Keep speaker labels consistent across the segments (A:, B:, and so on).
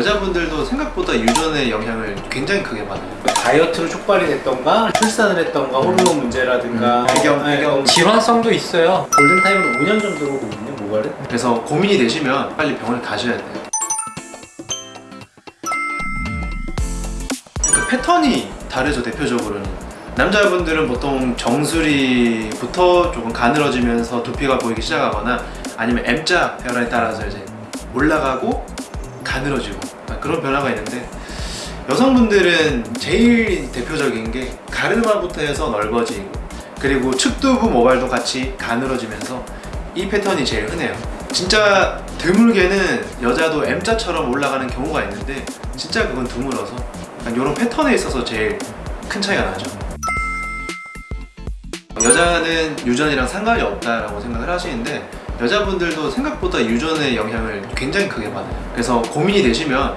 A: 여자분들도 생각보다 유전의 영향을 굉장히 크게 받아요
B: 다이어트로 촉발이 됐던가 출산을 했던가 호르몬 문제라든가
A: 음, 배경,
B: 네,
A: 배경.
B: 어,
C: 질환성도 있어요.
B: 골든타임으로 5년 정도로 보거든요 모발은
A: 그래서 고민이 되시면 빨리 병원에 가셔야 돼요 그 패턴이 다르죠 대표적으로는 남자분들은 보통 정수리부터 조금 가늘어지면서 두피가 보이기 시작하거나 아니면 M자 혈안에 따라서 이제 올라가고 가늘어지고 그런 변화가 있는데 여성분들은 제일 대표적인 게 가르마부터 해서 넓어지고 그리고 측두부 모발도 같이 가늘어지면서 이 패턴이 제일 흔해요. 진짜 드물게는 여자도 M자처럼 올라가는 경우가 있는데 진짜 그건 드물어서 이런 패턴에 있어서 제일 큰 차이가 나죠. 여자는 유전이랑 상관이 없다라고 생각을 하시는데 여자분들도 생각보다 유전의 영향을 굉장히 크게 받아요. 그래서 고민이 되시면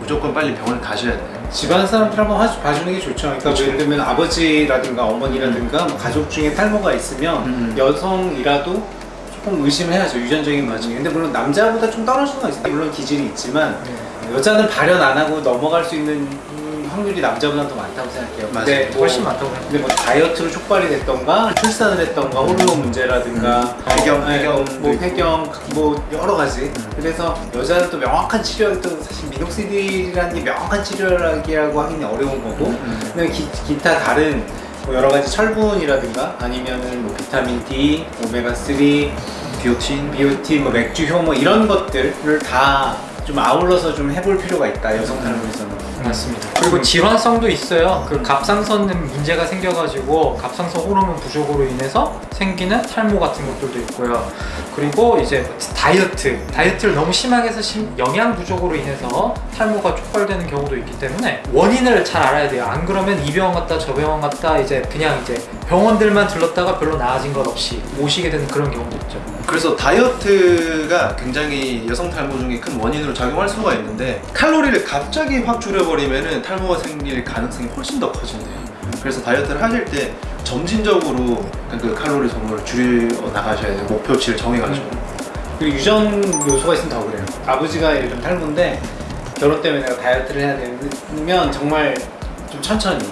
A: 무조건 빨리 병원에 가셔야 돼요.
B: 집안 사람들 한번 화- 봐주는 게 좋죠. 그러니까
A: 그렇죠.
B: 예를 들면 아버지라든가 어머니라든가 뭐 가족 중에 탈모가 있으면
A: 음.
B: 여성이라도 조금 의심해야죠. 유전적인 문제 근데 물론 남자보다 좀 떨어지는 건 있어요. 물론 기질이 있지만 여자는 발현 안 하고 넘어갈 수 있는 음, 확률이 남자보다 더 많다고 생각해요
A: 맞아요.
B: 뭐-
C: 훨씬 많다고 생각해요.
B: 근데 뭐 다이어트로 촉발이 됐던가 출산을 했던가 호르몬 문제라든가
A: 음. 배경,
B: 어, 네,
A: 배경도
B: 뭐. 배경 뭐 여러 가지 그래서 여자는 또 명확한 치료 또 사실 미녹시딜이라는 게 명확한 치료라고 하기는 어려운 거고
A: 음.
B: 근데 기, 기타 다른 뭐 여러 가지 철분이라든가 아니면은 뭐 비타민 D, 오메가 3,
A: 비오틴
B: 비오틴, 뭐 맥주 효모 이런 것들을 다 좀 아울러서 좀 해볼 필요가 있다 여성 탈모에서는
C: 맞습니다. 그리고 질환성도 있어요. 그 갑상선 문제가 생겨가지고 갑상선 호르몬 부족으로 인해서 생기는 탈모 같은 것들도 있고요. 그리고 이제 다이어트, 다이어트를 너무 심하게 해서 심- 영양 부족으로 인해서 탈모가 촉발되는 경우도 있기 때문에 원인을 잘 알아야 돼요. 안 그러면 이 병원 갔다 저 병원 갔다 이제 그냥 이제 병원들만 들렀다가 별로 나아진 것 없이 오시게 되는 그런 경우도 있죠.
A: 그래서 다이어트가 굉장히 여성 탈모 중에 큰 원인으로 작용할 수가 있는데 칼로리를 갑자기 확 줄여버리면 탈모가 생길 가능성이 훨씬 더 커진대요. 그래서 다이어트를 하실 때 점진적으로 그 칼로리 소모를 줄여 나가셔야 돼요. 목표치를 정해가지고.
B: 그리고 유전 요소가 있으면 더 그래요. 아버지가 예를 들면 탈모인데 결혼 때문에 내가 다이어트를 해야 되면 정말 좀 천천히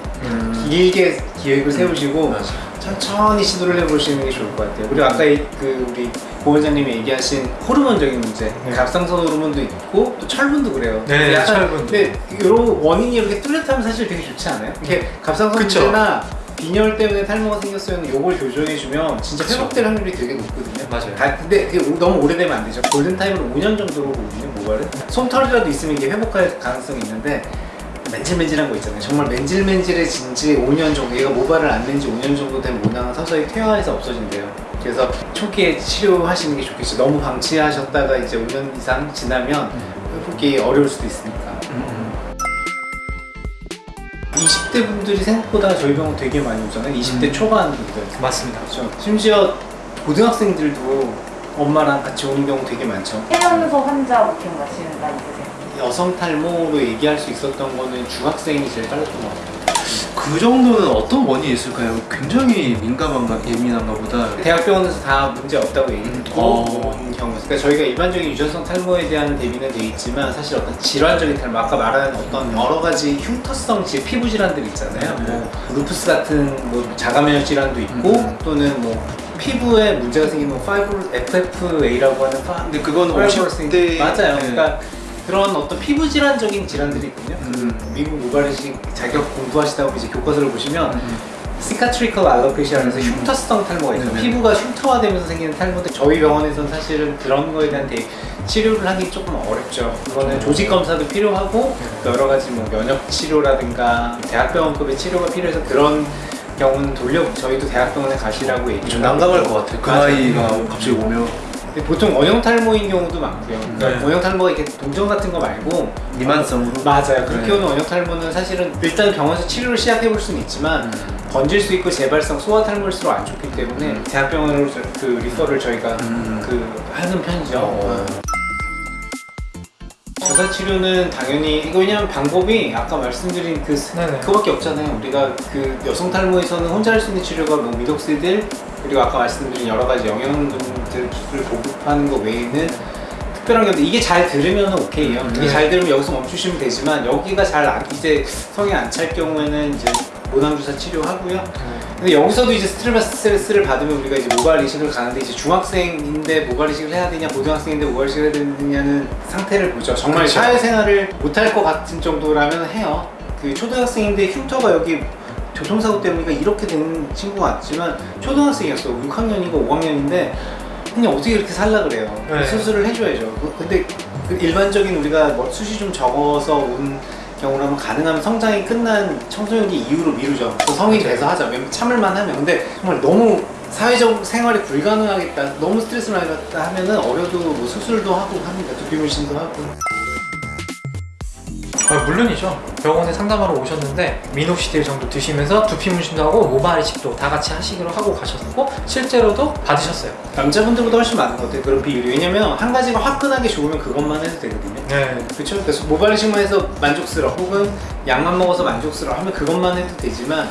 B: 길게 계획을 세우시고
A: 맞아.
B: 천천히 시도를 해보시는 게 좋을 것 같아요 그리고 아까 이- 그 우리 고 원장님이 얘기하신 호르몬적인 문제 갑상선 호르몬도 있고 또 철분도 그래요
C: 네, 철분도.
B: 근데 이런 원인이 이렇게 뚜렷하면 사실 되게 좋지 않아요? 이렇게 갑상선
A: 그쵸.
B: 문제나 빈혈 때문에 탈모가 생겼으면 요걸 교정해주면 진짜
A: 그쵸.
B: 회복될 확률이 되게 높거든요
C: 맞아요.
B: 다- 근데 너무 오래되면 안 되죠. 골든타임으로 5년 정도로 보거든요, 모발은. 솜털이라도 있으면 이게 회복할 가능성이 있는데 맨질맨질한 거 있잖아요. 정말 맨질맨질해진 지 5년 정도, 얘가 모발을 안 낸 지 5년 정도 된 모낭은 서서히 퇴화해서 없어진대요. 그래서 초기에 치료하시는 게 좋겠죠. 너무 방치하셨다가 이제 5년 이상 지나면 회복이 어려울 수도 있으니까. 20대 분들이 생각보다 저희 병원 되게 많이 오잖아요. 20대
A: 음.
B: 초반 분들.
C: 맞습니다.
B: 그렇죠. 심지어 고등학생들도 엄마랑 같이 오는 경우 되게 많죠.
D: 해양소 환자 지금 나 있으세요?
B: 여성 탈모로 얘기할 수 있었던 거는 중학생이 제일 빨랐던 것 같아요.
A: 그 정도는 어떤 원인이 있을까요? 굉장히 민감한가 예민한가 보다
B: 대학병원에서 다 문제 없다고 얘기 듣고
A: 어.
B: 경우. 그러니까 저희가 일반적인 유전성 탈모에 대한 대비는 돼 있지만 사실 어떤 질환적인 탈모, 아까 말한 어떤 여러 가지 흉터성 질, 피부 질환들 있잖아요. 뭐 루푸스 같은 뭐 자가면역 질환도 있고
A: 음.
B: 또는 뭐 피부에 문제가 생기면 파이브 FFA라고 하는 파,
A: 근데 그건
B: 파이브러스
A: 50대
B: 맞아요. 그러니까 그런 어떤 피부 질환적인 질환들이 있군요.
A: 음.
B: 그 미국 모발이식 자격 공부하시다 보면 이제 교과서를 보시면 시카트리컬 알로페시아라서
A: 음.
B: 흉터성 탈모가 있어요. 피부가 흉터화되면서 생기는 탈모인데 저희 병원에서는 사실은 그런 거에 대한 대, 치료를 하기 조금 어렵죠. 그거는 조직 검사도 필요하고 여러 가지 뭐 면역 치료라든가 대학병원급의 치료가 필요해서 그런 경우는 돌려 저희도 대학병원에 가시라고 얘기를
A: 좀 난감할 것 같아요 그
B: 맞아요.
A: 나이가 갑자기 오면
B: 보통 원형 탈모인 경우도 많고요. 그러니까
C: 네.
B: 원형 탈모가 이렇게 동전 같은 거 말고
A: 미만성으로
B: 맞아요. 그렇게
A: 네.
B: 오는 원형 탈모는 사실은 일단 병원에서 치료를 시작해 볼 수는 있지만 번질 수 있고 재발성 소아 탈모일수록 안 좋기 때문에
A: 음.
B: 대학병원으로 저- 그 리퍼를 저희가
A: 음.
B: 그 하는 편이죠.
A: 어.
B: 주사 치료는 당연히 이거 왜냐면 방법이 아까 말씀드린 그
C: 네네.
B: 그거밖에 없잖아요. 우리가 그 여성 탈모에서는 혼자 할 수 있는 치료가 뭐 미독시딜 그리고 아까 말씀드린 여러 가지 영양분들 기술을 보급하는 것 외에는 특별한 게 이게 잘 들으면 오케이요. 이게
C: 네.
B: 잘 들으면 여기서 멈추시면 되지만 여기가 잘 안, 이제 성이 안찰 경우에는 이제 모낭 주사 치료하고요. 근데 여기서도 이제 스트레스를 받으면 우리가 이제 모발 이식을 가는데 이제 중학생인데 모발 이식을 해야 되냐 고등학생인데 모발 이식을 해야 되냐는 상태를 보죠. 정말
C: 그쵸.
B: 사회생활을 못할 것 같은 정도라면 해요. 그 초등학생인데 흉터가 여기 교통사고 때문에 이렇게 된 친구 같지만 초등학생이었어. 6학년이고 5학년인데 그냥 어떻게 이렇게 살라 그래요.
C: 네.
B: 수술을 해줘야죠. 그- 근데 그 일반적인 우리가 뭐 숱이 좀 적어서 온 경우라면 가능하면 성장이 끝난 청소년기 이후로 미루죠. 또 성이 돼서 하자. 참을만 하면. 근데 정말 너무 사회적 생활이 불가능하겠다. 너무 스트레스를 받다 하면은 어려도 뭐 수술도 하고 합니다. 두피 문신도 하고.
C: 아, 물론이죠. 병원에 상담하러 오셨는데 미녹시딜 정도 드시면서 두피 문신도 하고 모발 이식도 다 같이 하시기로 하고 가셨고 실제로도 받으셨어요.
B: 남자분들보다 훨씬 많은 것 같아요. 그런 비율이. 왜냐면 한 가지가 화끈하게 좋으면 그것만 해도 되거든요.
C: 네.
B: 그렇죠. 그래서 모발 이식만 해서 만족스러워 혹은 약만 먹어서 만족스러워 하면 그것만 해도 되지만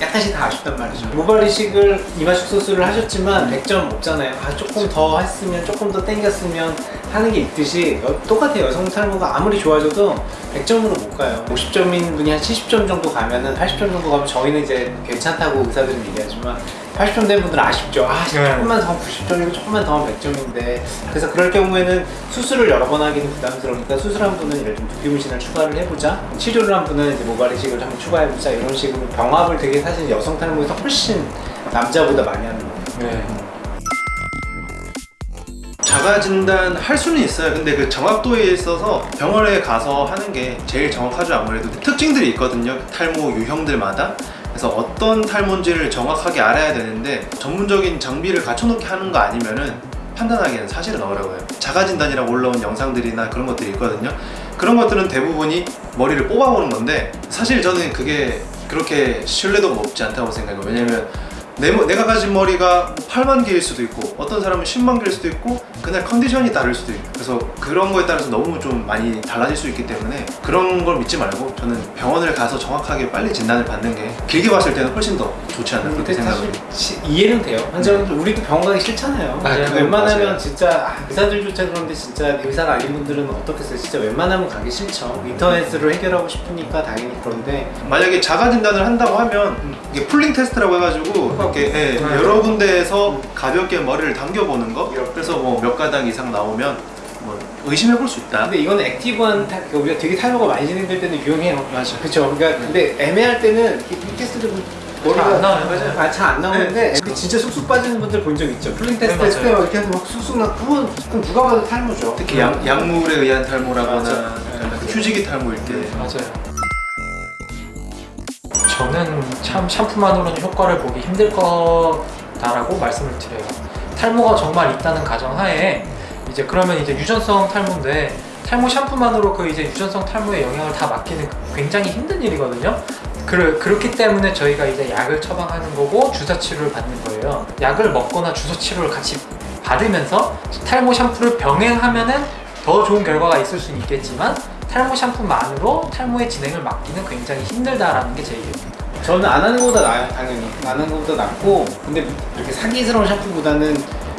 B: 약간씩 다 아쉽단 말이죠. 모발 이식을 이마식 수술을 하셨지만 100점 없잖아요. 아 조금 더 했으면 조금 더 땡겼으면 하는 게 있듯이 여- 똑같아요. 여성 탈모가 아무리 좋아져도 100점으로 못 가요. 50점인 분이 한 70점 정도 가면은 80점 정도 가면 저희는 이제 괜찮다고 의사들은 얘기하지만 80점 된 분들은 아쉽죠. 아
C: 네.
B: 조금만 더 90점이고 조금만 더 하면 100점인데 그래서 그럴 경우에는 수술을 여러 번 하기는 부담스러우니까 수술한 분은 예를 들면 두피 문신을 추가를 해보자 치료를 한 분은 이제 모발 이식을 한번 추가해보자 이런 식으로 병합을 되게 사실 여성 탈모에서 훨씬 남자보다 많이 하는 거예요
C: 네.
A: 자가 진단 할 수는 있어요. 근데 그 정확도에 있어서 병원에 가서 하는 게 제일 정확하죠. 아무래도 특징들이 있거든요. 탈모 유형들마다. 그래서 어떤 탈모인지를 정확하게 알아야 되는데 전문적인 장비를 갖춰놓게 하는 거 아니면은 판단하기는 사실은 어려워요. 자가 진단이라고 올라온 영상들이나 그런 것들이 있거든요. 그런 것들은 대부분이 머리를 뽑아보는 건데 사실 저는 그게 그렇게 신뢰도가 높지 않다고 생각해요. 왜냐면 내, 머- 내가 가진 머리가 8만 개일 수도 있고 어떤 사람은 10만 개일 수도 있고 그날 컨디션이 다를 수도 있고 그래서 그런 거에 따라서 너무 좀 많이 달라질 수 있기 때문에 그런 걸 믿지 말고 저는 병원을 가서 정확하게 빨리 진단을 받는 게 길게 봤을 때는 훨씬 더 좋지 않나 그렇게 생각을
B: 사실 시- 이해는 돼요. 환자분들 우리도 병원 가기 싫잖아요. 그냥 웬만하면
A: 맞아요.
B: 진짜 아, 의사들조차 그런데 진짜 의사가 아닌 분들은 어떻겠어요? 진짜 웬만하면 가기 싫죠. 인터넷으로 해결하고 싶으니까 당연히 그런데.
A: 만약에 자가 진단을 한다고 하면 이게 pulling test라고 해가지고 이렇게 예,
C: 네.
A: 여러 군데에서 가볍게 머리를 당겨보는 거? 그래서 뭐몇 가닥 이상 나오면 뭐 의심해 볼 수 있다
B: 근데 이건 active한 탈, 그러니까 우리가 되게 탈모가 많이 진행될 때는 유용해요.
A: 맞아.
B: 그렇죠. 그러니까 근데 애매할 때는 이 테스트를 머리가
C: 잘안 나와요. 맞아요.
B: 아, 잘 안 나오는데 그 진짜 쑥쑥 빠지는 분들 본 적 있죠. pulling test
C: 네,
B: 했을 때. 이렇게 하면 막 쑥쑥 나 그건 그건 누가 봐도 탈모죠.
A: 특히 약, 약물에 의한 탈모라거나. 약간 휴지기 탈모일 때
C: 맞아요. 저는 참 샴푸만으로는 효과를 보기 힘들 거다라고 말씀을 드려요. 탈모가 정말 있다는 가정하에 이제 그러면 이제 유전성 탈모인데 탈모 샴푸만으로 그 이제 유전성 탈모의 영향을 다 막기는 굉장히 힘든 일이거든요. 그, 그렇기 때문에 저희가 이제 약을 처방하는 거고 주사 치료를 받는 거예요. 약을 먹거나 주사 치료를 같이 받으면서 탈모 샴푸를 병행하면은 더 좋은 결과가 있을 수는 있겠지만 탈모 샴푸만으로 탈모의 진행을 막기는 굉장히 힘들다라는 게 제 얘기입니다.
B: 저는 안 하는 것보다 나아요, 당연히. 안 하는 것보다 낫고, 근데 이렇게 사기스러운 샴푸보다는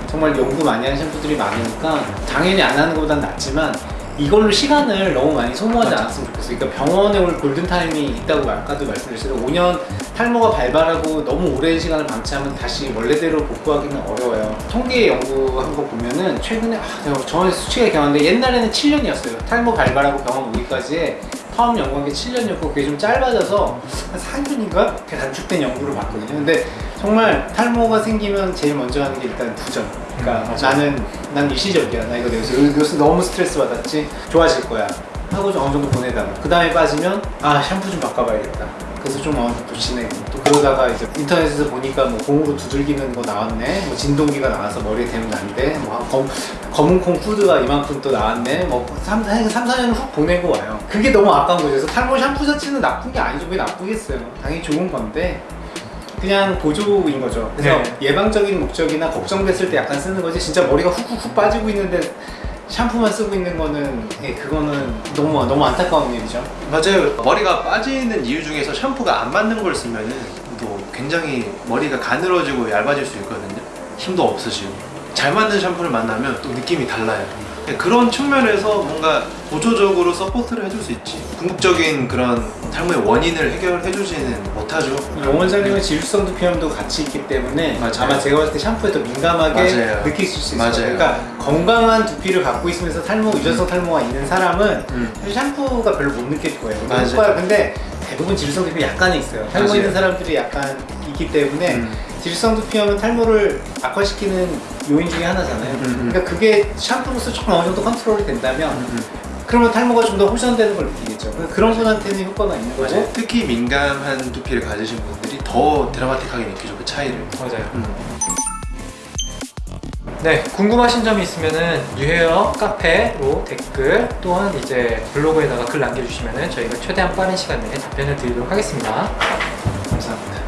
B: 정말 연구 많이 하는 샴푸들이 많으니까 당연히 안 하는 것보다 낫지만 이걸로 시간을 너무 많이 소모하지
C: 맞아.
B: 않았으면 좋겠어요. 그러니까 병원에 올 골든타임이 있다고 아까도 말씀드렸어요. 5년 탈모가 발발하고 너무 오랜 시간을 방치하면 다시 원래대로 복구하기는 어려워요. 통계 연구한 거 보면은 최근에 아, 정확히 수치가 기억나는데 옛날에는 7년이었어요. 탈모 발발하고 병원 오기까지의 처음 연구한 게 7년이었고 그게 좀 짧아져서 한 4년인가? 이렇게 단축된 연구를 봤거든요. 근데 정말 탈모가 생기면 제일 먼저 하는 게 일단 부정. 그러니까
C: 음.
B: 나는 난 일시적이야. 나 이거 요새, 요새 너무 스트레스 받았지. 좋아질 거야. 하고 좀 어느 정도 보내다가 그 다음에 빠지면 아 샴푸 좀 바꿔봐야겠다. 그래서 좀 어느 정도 지내고 또 그러다가 이제 인터넷에서 보니까 뭐 공으로 두들기는 거 나왔네. 뭐 진동기가 나와서 머리에 대면 안 돼. 뭐 검, 검은 콩 푸드가 이만큼 또 나왔네. 뭐 3, 3, 4년을 훅 보내고 와요. 그게 너무 아까운 거죠. 그래서 탈모 샴푸 자체는 나쁜 게 아니죠. 왜 나쁘겠어요. 당연히 좋은 건데 그냥 보조인 거죠. 그래서
C: 네.
B: 예방적인 목적이나 걱정됐을 때 약간 쓰는 거지. 진짜 머리가 훅훅훅 빠지고 있는데 샴푸만 쓰고 있는 거는 예, 그거는 너무 너무 안타까운 일이죠.
A: 맞아요. 머리가 빠지는 이유 중에서 샴푸가 안 맞는 걸 쓰면은 또 굉장히 머리가 가늘어지고 얇아질 수 있거든요. 힘도 없으시고 잘 맞는 샴푸를 만나면 또 느낌이 달라요. 그런 측면에서 뭔가 보조적으로 support를 해줄 수 있지 궁극적인 그런 탈모의 원인을 해결해 주지는 못하죠
B: 용 원장님은 지루성 두피염도 같이 있기 때문에
A: 맞아요.
B: 아마 제가 봤을 때 샴푸에 더 민감하게
A: 맞아요.
B: 느끼실 수 있어요.
A: 맞아요.
B: 그러니까 건강한 두피를 갖고 있으면서 탈모, 유전성 탈모가 있는 사람은
A: 음.
B: 샴푸가 별로 못 느낄 거예요.
A: 맞아요.
B: 근데 대부분 지루성 두피 약간은 있어요. 탈모
A: 맞아요.
B: 있는 사람들이 약간 있기 때문에
A: 음.
B: 지루성 두피염은 탈모를 악화시키는 요인 중에 하나잖아요.
A: 음, 음.
B: 그러니까 그게 샴푸로서 조금 어느 정도 컨트롤이 된다면
A: 음.
B: 그러면 탈모가 좀 더 호전되는 걸 느끼겠죠. 그런 분한테는 효과가 있는 거고
A: 맞아요 특히 민감한 두피를 가지신 분들이 더 드라마틱하게 느끼죠 그 차이를
C: 맞아요.
A: 음.
C: 네, 궁금하신 점이 있으면은 유헤어 카페로 댓글 또한 이제 블로그에다가 글 남겨주시면은 저희가 최대한 빠른 시간 내에 답변을 드리도록 하겠습니다.
A: 감사합니다